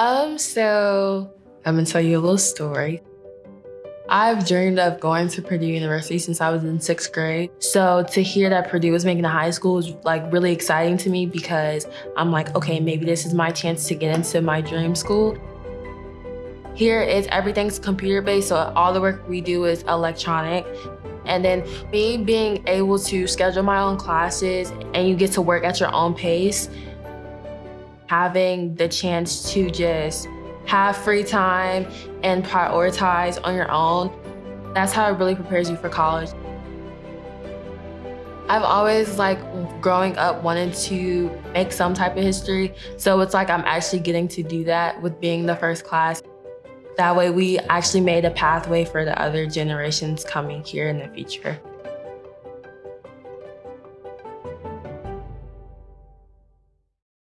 Um, so I'm gonna tell you a little story. I've dreamed of going to Purdue University since I was in sixth grade. So to hear that Purdue was making a high school was like really exciting to me because I'm like, okay, maybe this is my chance to get into my dream school. Here is everything's computer based, so all the work we do is electronic. And then me being able to schedule my own classes and you get to work at your own pace, having the chance to just have free time and prioritize on your own. That's how it really prepares you for college. I've always like growing up wanted to make some type of history. So it's like I'm actually getting to do that with being the first class. That way we actually made a pathway for the other generations coming here in the future.